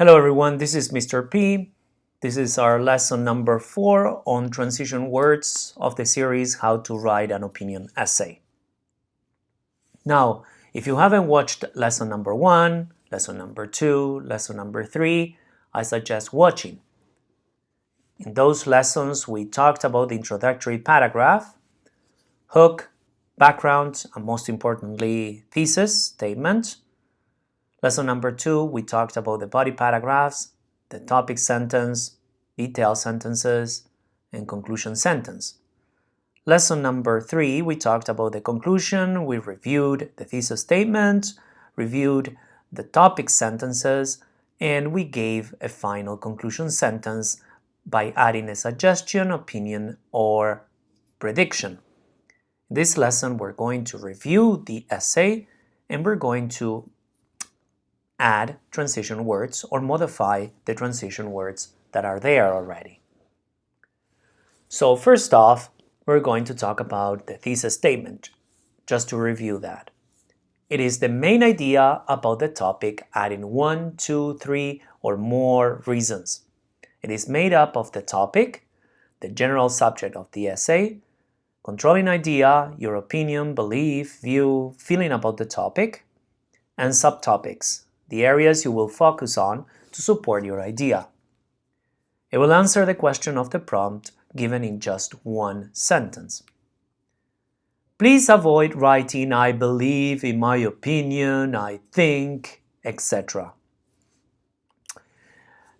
Hello everyone, this is Mr. P. This is our lesson number four on transition words of the series How to Write an Opinion Essay. Now, if you haven't watched lesson number one, lesson number two, lesson number three, I suggest watching. In those lessons, we talked about the introductory paragraph, hook, background, and most importantly, thesis statement, Lesson number two, we talked about the body paragraphs, the topic sentence, detail sentences, and conclusion sentence. Lesson number three, we talked about the conclusion, we reviewed the thesis statement, reviewed the topic sentences, and we gave a final conclusion sentence by adding a suggestion, opinion, or prediction. In this lesson, we're going to review the essay and we're going to add transition words or modify the transition words that are there already. So first off, we're going to talk about the thesis statement, just to review that. It is the main idea about the topic adding one, two, three, or more reasons. It is made up of the topic, the general subject of the essay, controlling idea, your opinion, belief, view, feeling about the topic, and subtopics, the areas you will focus on to support your idea. It will answer the question of the prompt given in just one sentence. Please avoid writing I believe, in my opinion, I think, etc.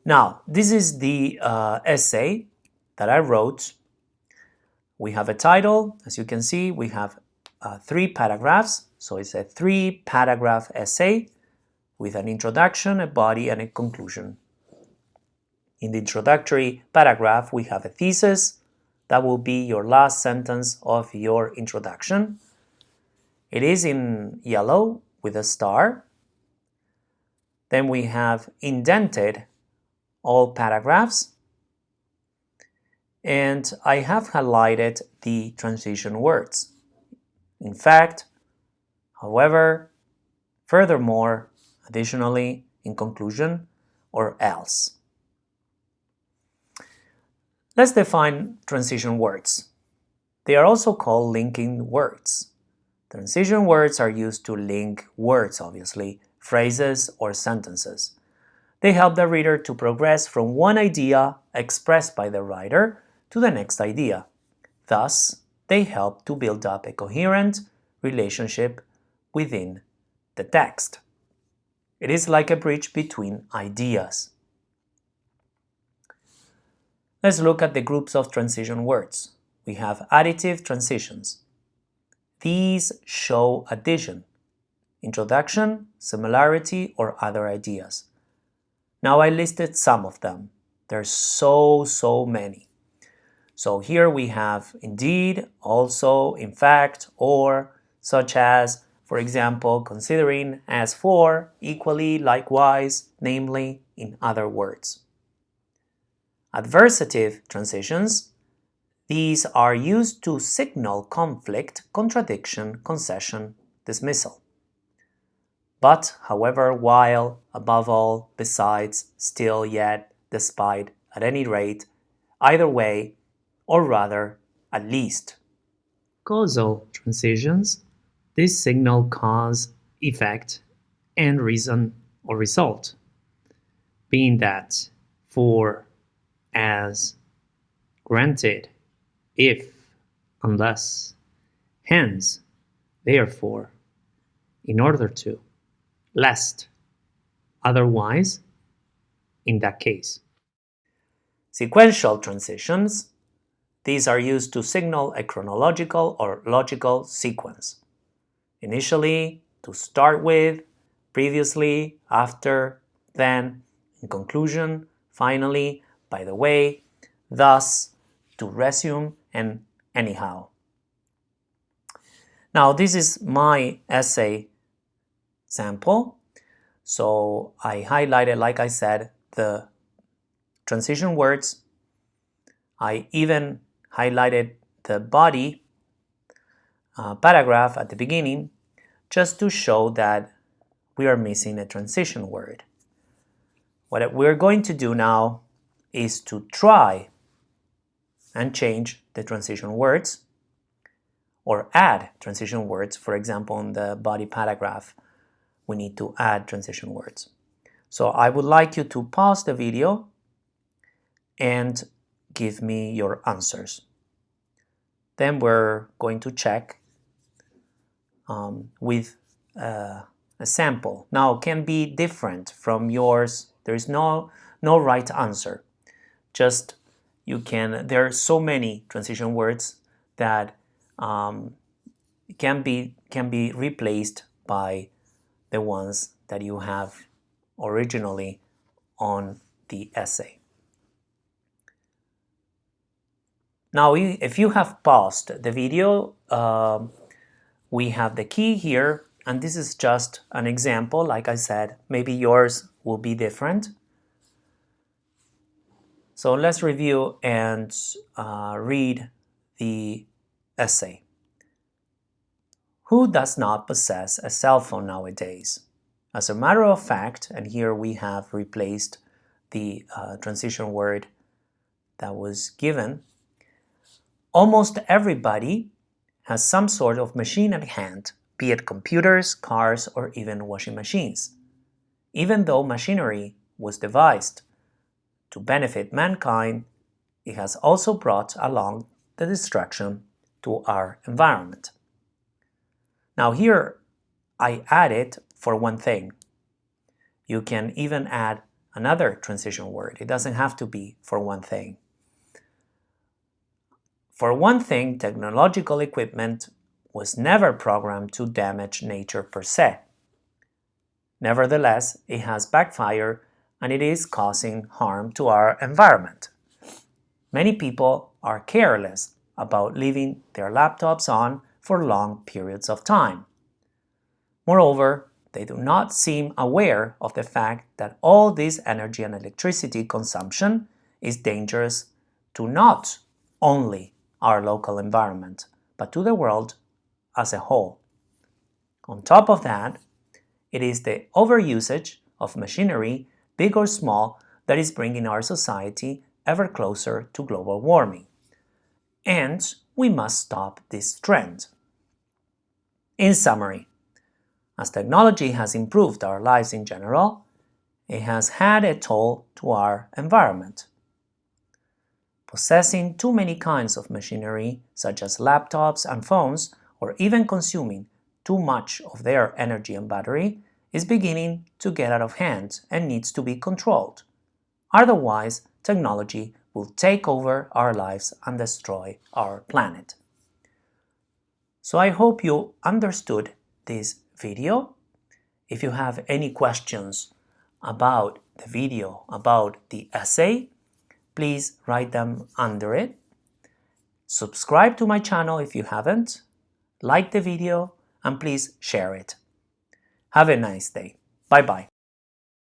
Now, this is the uh, essay that I wrote. We have a title, as you can see, we have uh, three paragraphs, so it's a three paragraph essay with an introduction, a body, and a conclusion. In the introductory paragraph, we have a thesis. That will be your last sentence of your introduction. It is in yellow with a star. Then we have indented all paragraphs. And I have highlighted the transition words. In fact, however, furthermore, additionally, in conclusion, or else. Let's define transition words. They are also called linking words. Transition words are used to link words, obviously, phrases or sentences. They help the reader to progress from one idea expressed by the writer to the next idea. Thus, they help to build up a coherent relationship within the text. It is like a bridge between ideas. Let's look at the groups of transition words. We have additive transitions. These show addition, introduction, similarity, or other ideas. Now I listed some of them. There's so, so many. So here we have indeed, also, in fact, or, such as, for example, considering as for, equally, likewise, namely, in other words. Adversative transitions. These are used to signal conflict, contradiction, concession, dismissal. But, however, while, above all, besides, still, yet, despite, at any rate, either way, or rather, at least. Causal transitions this signal cause, effect, and reason or result, being that for, as, granted, if, unless, hence, therefore, in order to, lest, otherwise, in that case. Sequential transitions. These are used to signal a chronological or logical sequence initially, to start with, previously, after, then, in conclusion, finally, by the way, thus, to resume, and anyhow. Now, this is my essay sample. So I highlighted, like I said, the transition words. I even highlighted the body paragraph at the beginning just to show that we are missing a transition word. what we're going to do now is to try and change the transition words or add transition words. For example, in the body paragraph, we need to add transition words. So I would like you to pause the video and give me your answers. Then we're going to check um, with uh, a sample. Now can be different from yours. There is no, no right answer. Just you can, there are so many transition words that um, can be can be replaced by the ones that you have originally on the essay. Now, if you have paused the video, uh, we have the key here, and this is just an example. Like I said, maybe yours will be different. So let's review and uh, read the essay. Who does not possess a cell phone nowadays? As a matter of fact, and here we have replaced the uh, transition word that was given, almost everybody has some sort of machine at hand, be it computers, cars, or even washing machines. Even though machinery was devised to benefit mankind, it has also brought along the destruction to our environment. Now here I added for one thing. You can even add another transition word. It doesn't have to be for one thing. For one thing, technological equipment was never programmed to damage nature per se. Nevertheless, it has backfired and it is causing harm to our environment. Many people are careless about leaving their laptops on for long periods of time. Moreover, they do not seem aware of the fact that all this energy and electricity consumption is dangerous to not only our local environment, but to the world as a whole. On top of that, it is the overusage of machinery, big or small, that is bringing our society ever closer to global warming. And we must stop this trend. In summary, as technology has improved our lives in general, it has had a toll to our environment. Possessing too many kinds of machinery, such as laptops and phones, or even consuming too much of their energy and battery, is beginning to get out of hand and needs to be controlled. Otherwise, technology will take over our lives and destroy our planet. So I hope you understood this video. If you have any questions about the video, about the essay, please write them under it. Subscribe to my channel if you haven't, like the video, and please share it. Have a nice day. Bye-bye.